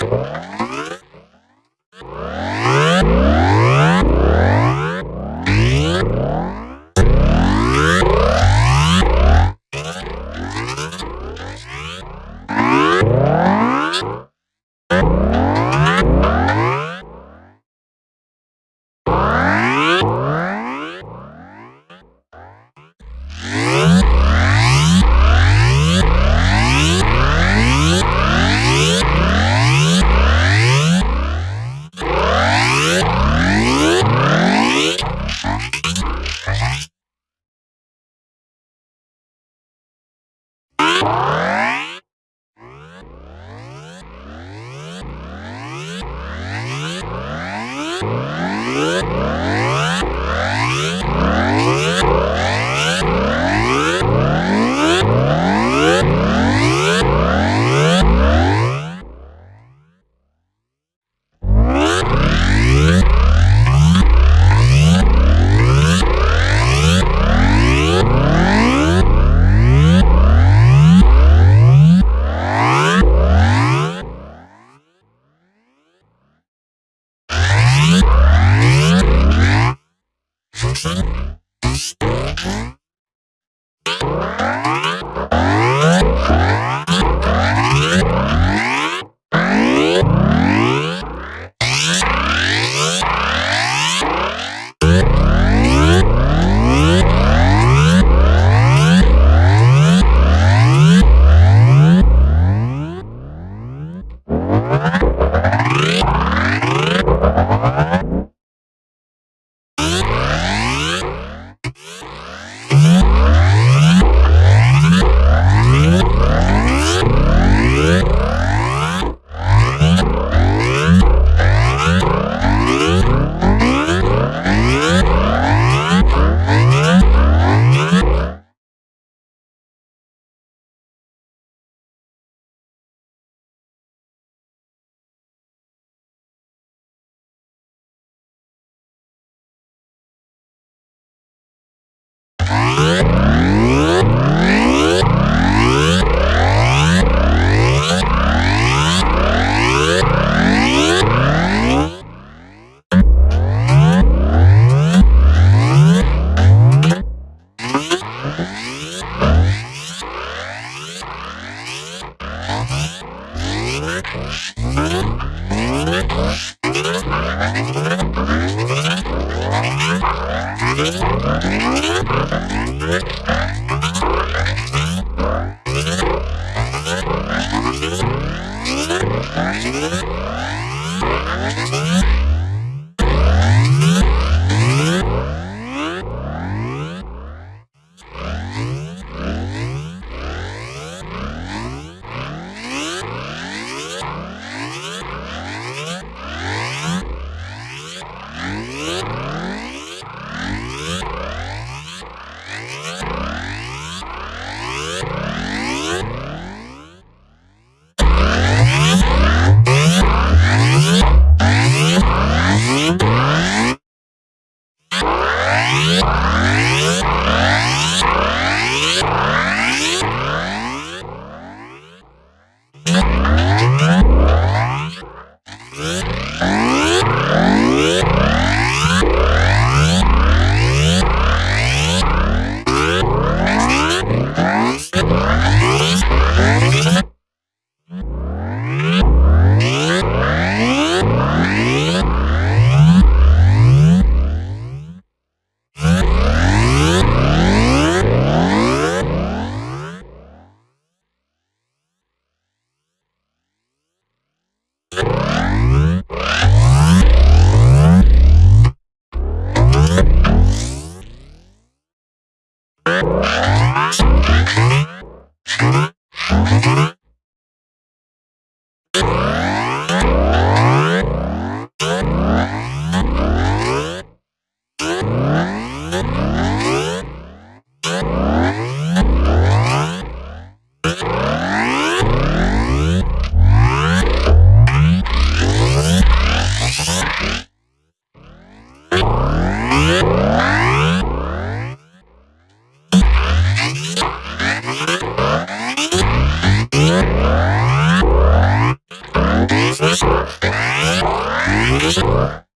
Bye. Yeah. Okay. Música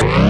Yeah.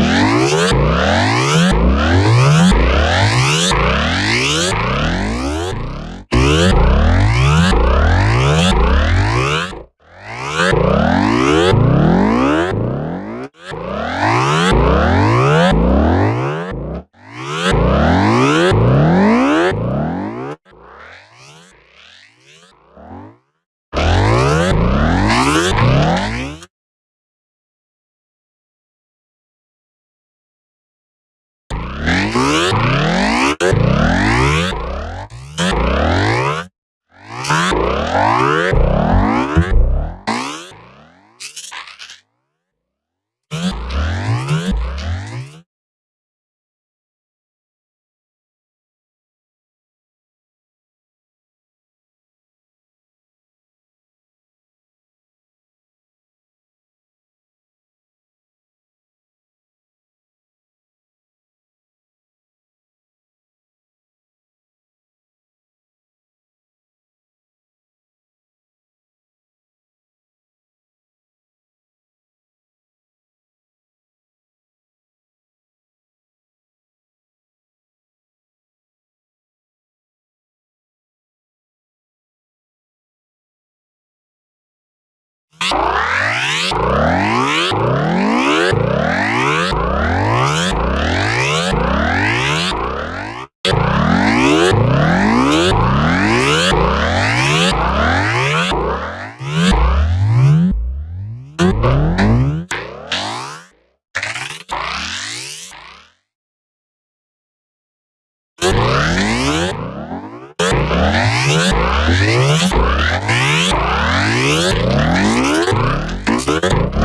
Música